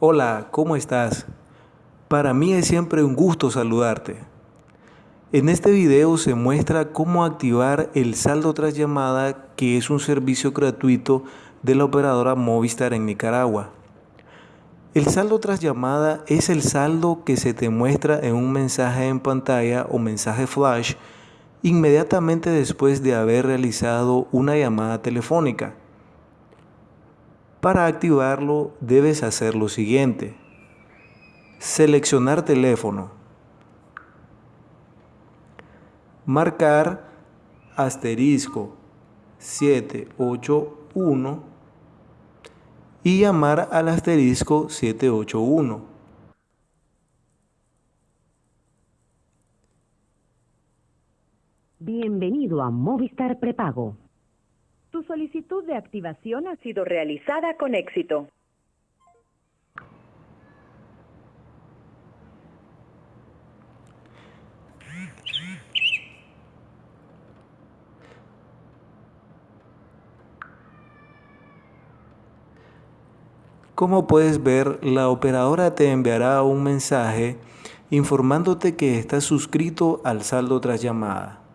Hola, ¿cómo estás? Para mí es siempre un gusto saludarte. En este video se muestra cómo activar el saldo tras llamada que es un servicio gratuito de la operadora Movistar en Nicaragua. El saldo tras llamada es el saldo que se te muestra en un mensaje en pantalla o mensaje flash inmediatamente después de haber realizado una llamada telefónica. Para activarlo debes hacer lo siguiente. Seleccionar teléfono. Marcar asterisco 781 y llamar al asterisco 781. Bienvenido a Movistar Prepago. Tu solicitud de activación ha sido realizada con éxito. Como puedes ver, la operadora te enviará un mensaje informándote que estás suscrito al saldo tras llamada.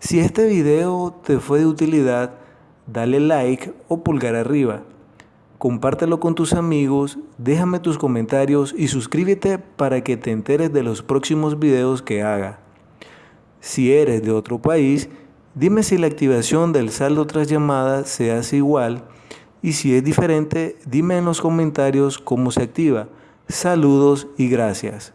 Si este video te fue de utilidad, dale like o pulgar arriba. Compártelo con tus amigos, déjame tus comentarios y suscríbete para que te enteres de los próximos videos que haga. Si eres de otro país, dime si la activación del saldo tras llamada se hace igual y si es diferente, dime en los comentarios cómo se activa. Saludos y gracias.